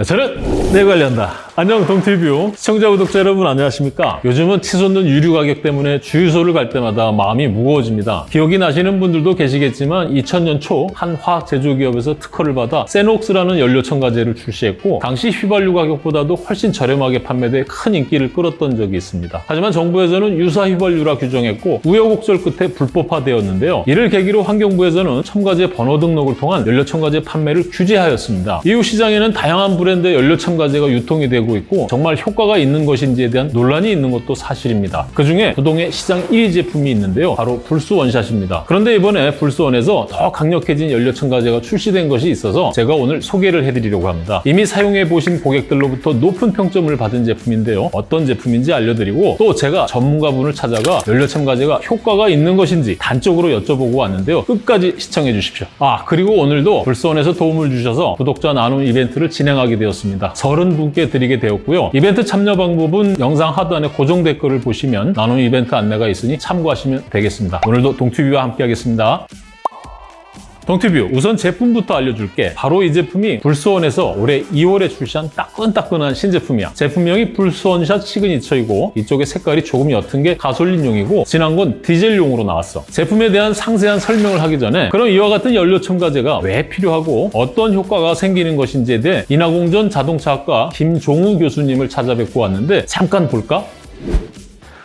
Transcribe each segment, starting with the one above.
네, 저는 내 관련다. 안녕 동티뷰 시청자 구독자 여러분 안녕하십니까? 요즘은 치솟는 유류 가격 때문에 주유소를 갈 때마다 마음이 무거워집니다. 기억이 나시는 분들도 계시겠지만 2000년 초 한 화학 제조기업에서 특허를 받아 세녹스라는 연료 첨가제를 출시했고 당시 휘발유 가격보다도 훨씬 저렴하게 판매돼 큰 인기를 끌었던 적이 있습니다. 하지만 정부에서는 유사 휘발유라 규정했고 우여곡절 끝에 불법화되었는데요. 이를 계기로 환경부에서는 첨가제 번호 등록을 통한 연료 첨가제 판매를 규제하였습니다. 이후 시장에는 다양한 브랜드의 연료 첨가제가 유통이 되고 있고 정말 효과가 있는 것인지에 대한 논란이 있는 것도 사실입니다. 그중에 부동의 시장 1위 제품이 있는데요. 바로 불수 원샷입니다. 그런데 이번에 불수원에서 더 강력해진 연료 첨가제가 출시된 것이 있어서 제가 오늘 소개를 해드리려고 합니다. 이미 사용해 보신 고객들로부터 높은 평점을 받은 제품인데요. 어떤 제품인지 알려드리고 또 제가 전문가분을 찾아가 연료 첨가제가 효과가 있는 것인지 단적으로 여쭤보고 왔는데요. 끝까지 시청해 주십시오. 아 그리고 오늘도 불수원에서 도움을 주셔서 구독자 나눔 이벤트를 진행하게 되었습니다. 30분께 드리게 되었고요. 이벤트 참여 방법은 영상 하단에 고정 댓글을 보시면 나눔 이벤트 안내가 있으니 참고하시면 되겠습니다. 오늘도 동튜브와 함께 하겠습니다. 동티뷰 우선 제품부터 알려줄게. 바로 이 제품이 불스원에서 올해 2월에 출시한 따끈따끈한 신제품이야. 제품명이 불스원샷 시그니처이고 이쪽에 색깔이 조금 옅은 게 가솔린용이고 진한 건 디젤용으로 나왔어. 제품에 대한 상세한 설명을 하기 전에 그럼 이와 같은 연료 첨가제가 왜 필요하고 어떤 효과가 생기는 것인지에 대해 인하공전 자동차학과 김종우 교수님을 찾아뵙고 왔는데 잠깐 볼까?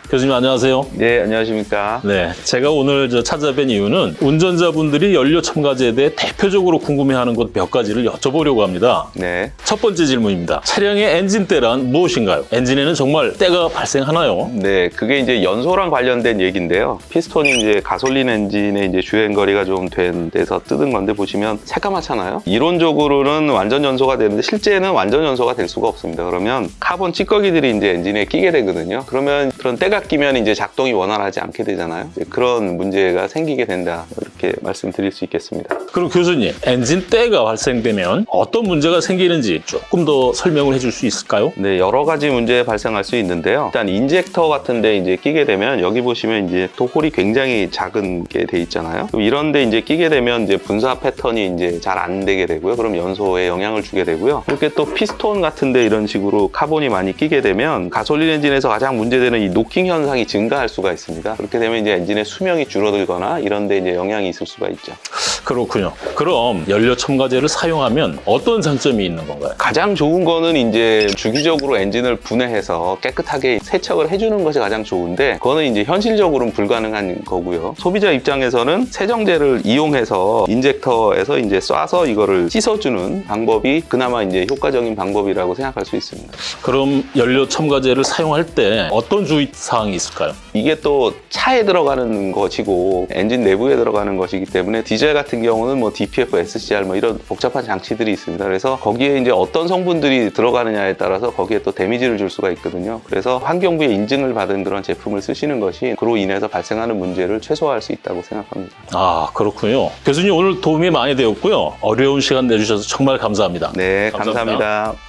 교수님 안녕하세요 네, 안녕하십니까. 네, 제가 오늘 저 찾아뵌 이유는 운전자분들이 연료 첨가제에 대해 대표적으로 궁금해하는 것 몇 가지를 여쭤보려고 합니다. 네. 첫 번째 질문입니다. 차량의 엔진 때란 무엇인가요? 엔진에는 정말 때가 발생하나요? 네, 그게 이제 연소랑 관련된 얘기인데요. 피스톤이 이제 가솔린 엔진의 이제 주행 거리가 좀 된 데서 뜯은 건데 보시면 새까맣잖아요. 이론적으로는 완전 연소가 되는데 실제는 완전 연소가 될 수가 없습니다. 그러면 카본 찌꺼기들이 이제 엔진에 끼게 되거든요. 그러면 그런 때가 끼면 이제 작동이 원활하지 않게 되잖아요. 그런 문제가 생기게 된다. 이렇게 말씀드릴 수 있겠습니다. 그럼 교수님, 엔진 때가 발생되면 어떤 문제가 생기는지 조금 더 설명을 해줄 수 있을까요? 네, 여러 가지 문제 발생할 수 있는데요. 일단 인젝터 같은 데 이제 끼게 되면 여기 보시면 이제 또 hole이 굉장히 작은 게 돼 있잖아요. 그럼 이런 데 이제 끼게 되면 이제 분사 패턴이 이제 잘 안 되게 되고요. 그럼 연소에 영향을 주게 되고요. 이렇게 또 피스톤 같은 데 이런 식으로 카본이 많이 끼게 되면 가솔린 엔진에서 가장 문제되는 이 노킹 현상이 증가할 수가 있습니다. 그렇게 되면 이제 엔진의 수명이 줄어들거나 이런 데 이제 영향이 있을 수가 있죠. 그렇군요. 그럼 연료 첨가제를 사용하면 어떤 장점이 있는 건가요? 가장 좋은 거는 이제 주기적으로 엔진을 분해해서 깨끗하게 세척을 해주는 것이 가장 좋은데 그거는 이제 현실적으로는 불가능한 거고요. 소비자 입장에서는 세정제를 이용해서 인젝터에서 이제 쏴서 이거를 씻어주는 방법이 그나마 이제 효과적인 방법이라고 생각할 수 있습니다. 그럼 연료 첨가제를 사용할 때 어떤 주의 사항 이 있을까요? 이게 또 차에 들어가는 것이고 엔진 내부에 들어가는 것이기 때문에 디젤 같은 경우는 뭐 DPF, SCR 뭐 이런 복잡한 장치들이 있습니다. 그래서 거기에 이제 어떤 성분들이 들어가느냐에 따라서 거기에 또 데미지를 줄 수가 있거든요. 그래서 환경부의 인증을 받은 그런 제품을 쓰시는 것이 그로 인해서 발생하는 문제를 최소화할 수 있다고 생각합니다. 아 그렇군요. 교수님 오늘 도움이 많이 되었고요. 어려운 시간 내주셔서 정말 감사합니다. 네, 감사합니다. 감사합니다.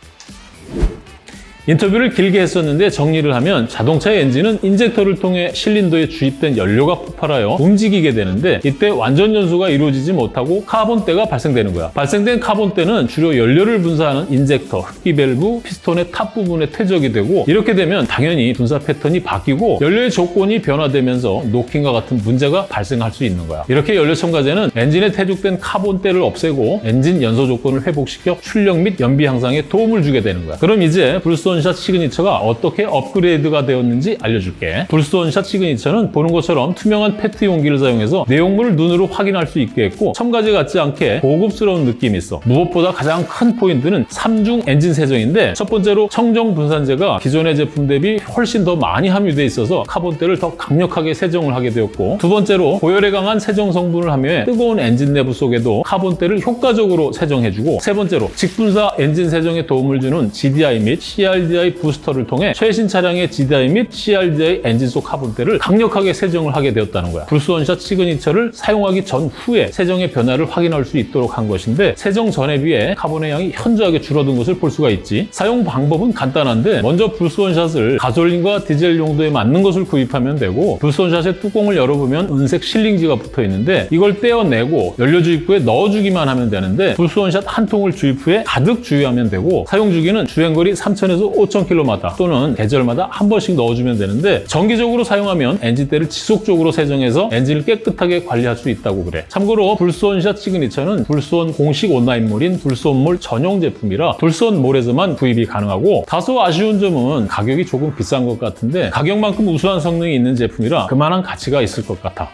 인터뷰를 길게 했었는데 정리를 하면 자동차의 엔진은 인젝터를 통해 실린더에 주입된 연료가 폭발하여 움직이게 되는데 이때 완전 연소가 이루어지지 못하고 카본때가 발생되는 거야. 발생된 카본때는 주로 연료를 분사하는 인젝터, 흡기 밸브, 피스톤의 top 부분에 퇴적이 되고 이렇게 되면 당연히 분사 패턴이 바뀌고 연료의 조건이 변화되면서 노킹과 같은 문제가 발생할 수 있는 거야. 이렇게 연료 첨가제는 엔진에 퇴적된 카본때를 없애고 엔진 연소 조건을 회복시켜 출력 및 연비 향상에 도움을 주게 되는 거야. 그럼 이제 불스원샷 시그니처가 어떻게 업그레이드가 되었는지 알려줄게. 불스원샷 시그니처는 보는 것처럼 투명한 페트 용기를 사용해서 내용물을 눈으로 확인할 수 있게 했고 첨가제 같지 않게 고급스러운 느낌이 있어. 무엇보다 가장 큰 포인트는 삼중 엔진 세정인데 첫 번째로 청정 분산제가 기존의 제품 대비 훨씬 더 많이 함유돼 있어서 카본때를 더 강력하게 세정을 하게 되었고 두 번째로 고열에 강한 세정 성분을 함유해 뜨거운 엔진 내부 속에도 카본때를 효과적으로 세정해주고 세 번째로 직분사 엔진 세정에 도움을 주는 GDI 및 CRD CRDI 부스터를 통해 최신 차량의 GDI 및 CRDI 엔진 속 카본때를 강력하게 세정을 하게 되었다는 거야. 불스원샷 시그니처를 사용하기 전후에 세정의 변화를 확인할 수 있도록 한 것인데 세정 전에 비해 카본의 양이 현저하게 줄어든 것을 볼 수가 있지. 사용 방법은 간단한데 먼저 불스원샷을 가솔린과 디젤 용도에 맞는 것을 구입하면 되고 불스원샷의 뚜껑을 열어보면 은색 sealing지가 붙어 있는데 이걸 떼어내고 연료 주입구에 넣어주기만 하면 되는데 불스원샷 한 통을 주입 후에 가득 주유하면 되고 사용 주기는 주행거리 3,000에서 5,000km마다 또는 계절마다 한 번씩 넣어주면 되는데 정기적으로 사용하면 엔진때를 지속적으로 세정해서 엔진을 깨끗하게 관리할 수 있다고 그래. 참고로 불스원샷 시그니처는 불스원 공식 온라인몰인 불스원몰 전용 제품이라 불스원몰에서만 구입이 가능하고 다소 아쉬운 점은 가격이 조금 비싼 것 같은데 가격만큼 우수한 성능이 있는 제품이라 그만한 가치가 있을 것 같아.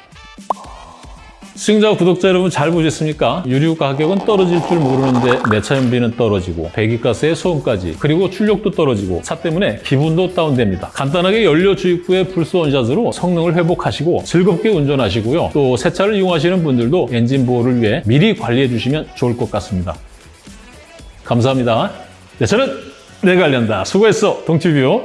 시청자 구독자 여러분 잘 보셨습니까? 유류 가격은 떨어질 줄 모르는데 내차 연비는 떨어지고 배기가스의 소음까지 그리고 출력도 떨어지고 차 때문에 기분도 다운됩니다. 간단하게 연료 주입 후에 불스 원샷으로 성능을 회복하시고 즐겁게 운전하시고요. 또 새 차를 이용하시는 분들도 엔진 보호를 위해 미리 관리해 주시면 좋을 것 같습니다. 감사합니다. 내 차는 내가 관련다. 수고했어, 동티뷰.